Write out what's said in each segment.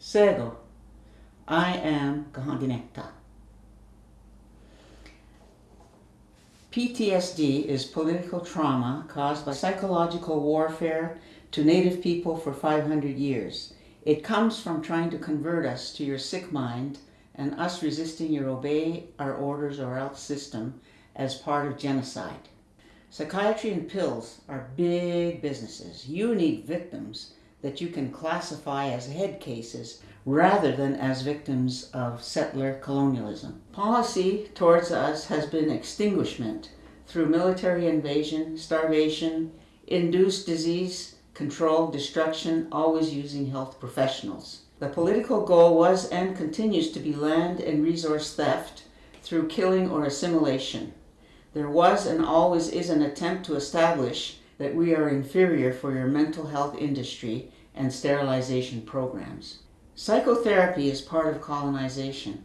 Sego. I am Kahentinetha. PTSD is political trauma caused by psychological warfare to native people for 500 years. It comes from trying to convert us to your sick mind and us resisting your obey our orders or else system as part of genocide. Psychiatry and pills are big businesses. You need victims that you can classify as head cases rather than as victims of settler colonialism. Policy towards us has been extinguishment through military invasion, starvation, induced disease, control, destruction, always using health professionals. The political goal was and continues to be land and resource theft through killing or assimilation. There was and always is an attempt to establish that we are inferior for your mental health industry and sterilization programs. Psychotherapy is part of colonization.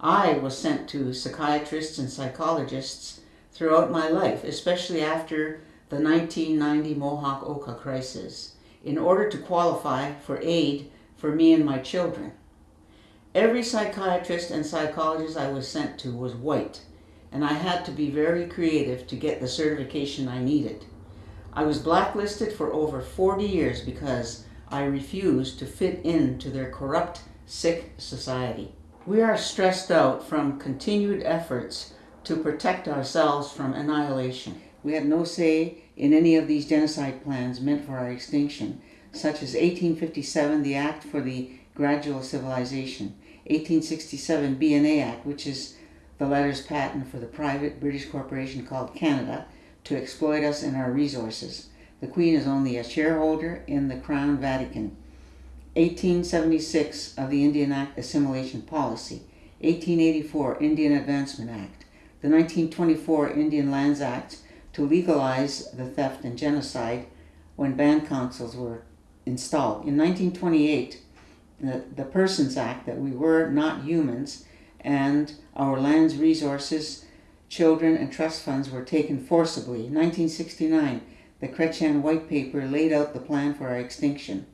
I was sent to psychiatrists and psychologists throughout my life, especially after the 1990 Mohawk Oka crisis, in order to qualify for aid for me and my children. Every psychiatrist and psychologist I was sent to was white, and I had to be very creative to get the certification I needed. I was blacklisted for over 40 years because I refused to fit into their corrupt, sick society. We are stressed out from continued efforts to protect ourselves from annihilation. We had no say in any of these genocide plans meant for our extinction, such as 1857, the Act for the Gradual Civilization, 1867 BNA Act, which is the letters patent for the private British corporation called Canada to exploit us and our resources. The Queen is only a shareholder in the Crown Vatican. 1876 of the Indian Act Assimilation Policy, 1884 Indian Advancement Act, the 1924 Indian Lands Act to legalize the theft and genocide when band councils were installed. In 1928, the, the Persons Act that we were not humans and our land's resources, children, and trust funds were taken forcibly. 1969, the Chrétien White Paper laid out the plan for our extinction.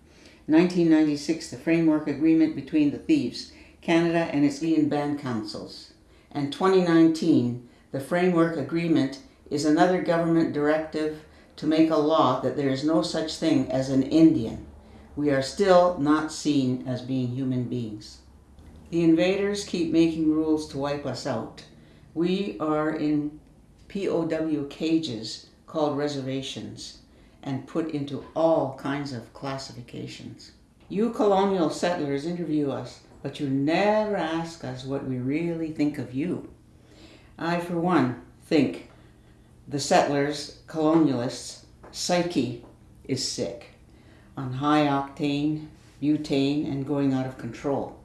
1996, the framework agreement between the thieves, Canada and its Indian band councils. And 2019, the framework agreement is another government directive to make a law that there is no such thing as an Indian. We are still not seen as being human beings. The invaders keep making rules to wipe us out. We are in POW cages called reservations and put into all kinds of classifications. You colonial settlers interview us, but you never ask us what we really think of you. I, for one, think the settlers, colonialists, psyche is sick on high octane, butane, and going out of control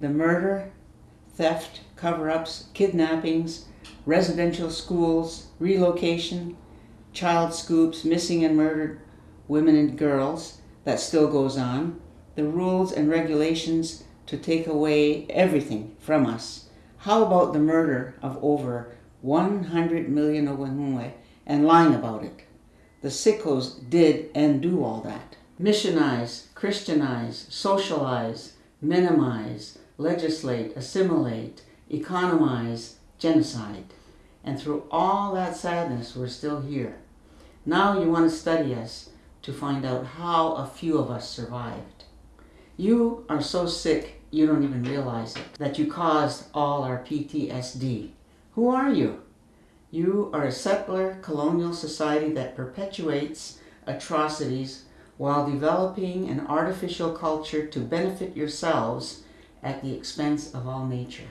the murder, theft, cover-ups, kidnappings, residential schools, relocation, child scoops, missing and murdered women and girls, that still goes on, the rules and regulations to take away everything from us. How about the murder of over 100 million Owanhue and lying about it? The sickos did and do all that. Missionize, Christianize, socialize, minimize, legislate, assimilate, economize, genocide. And through all that sadness, we're still here. Now you want to study us to find out how a few of us survived. You are so sick you don't even realize it, that you caused all our PTSD. Who are you? You are a settler colonial society that perpetuates atrocities while developing an artificial culture to benefit yourselves at the expense of all nature.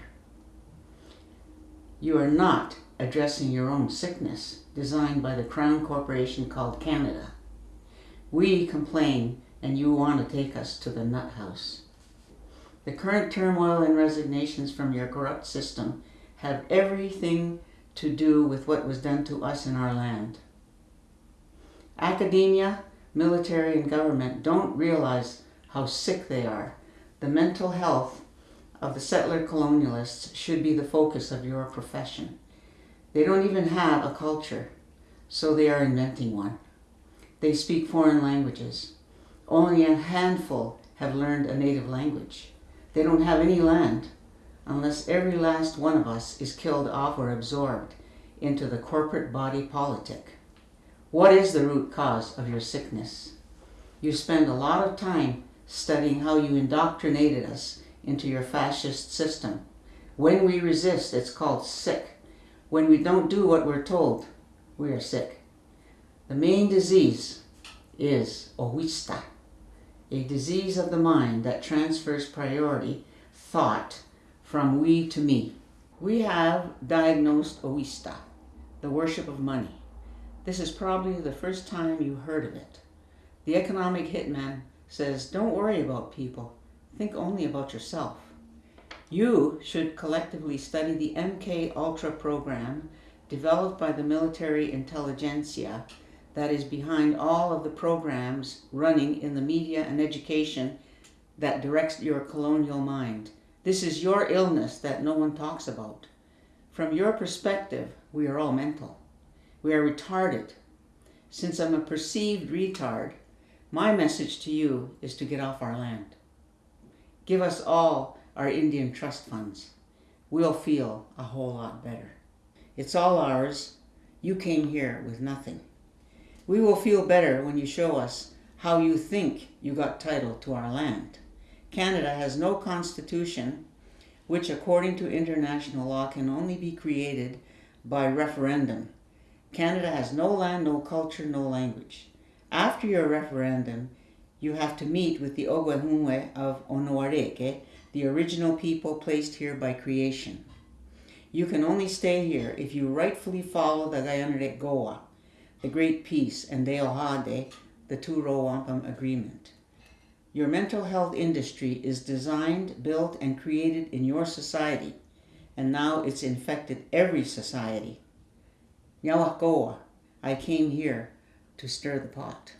You are not addressing your own sickness designed by the Crown Corporation called Canada. We complain and you want to take us to the nut house. The current turmoil and resignations from your corrupt system have everything to do with what was done to us in our land. Academia, military, and government don't realize how sick they are the mental health of the settler colonialists should be the focus of your profession. They don't even have a culture, so they are inventing one. They speak foreign languages. Only a handful have learned a native language. They don't have any land unless every last one of us is killed off or absorbed into the corporate body politic. What is the root cause of your sickness? You spend a lot of time studying how you indoctrinated us into your fascist system. When we resist, it's called sick. When we don't do what we're told, we are sick. The main disease is owista, a disease of the mind that transfers priority, thought, from we to me. We have diagnosed owista, the worship of money. This is probably the first time you heard of it. The economic hitman says, don't worry about people, think only about yourself. You should collectively study the MK Ultra program developed by the military intelligentsia that is behind all of the programs running in the media and education that directs your colonial mind. This is your illness that no one talks about. From your perspective, we are all mental. We are retarded. Since I'm a perceived retard, my message to you is to get off our land. Give us all our Indian trust funds. We'll feel a whole lot better. It's all ours. You came here with nothing. We will feel better when you show us how you think you got title to our land. Canada has no constitution, which according to international law can only be created by referendum. Canada has no land, no culture, no language. After your referendum, you have to meet with the Ogwehumwe of Onoareke, the original people placed here by creation. You can only stay here if you rightfully follow the Gayanarek Goa, the Great Peace, and the Ohade, the Two Row Wampum Agreement. Your mental health industry is designed, built, and created in your society, and now it's infected every society. Yawakoa, I came here to stir the pot.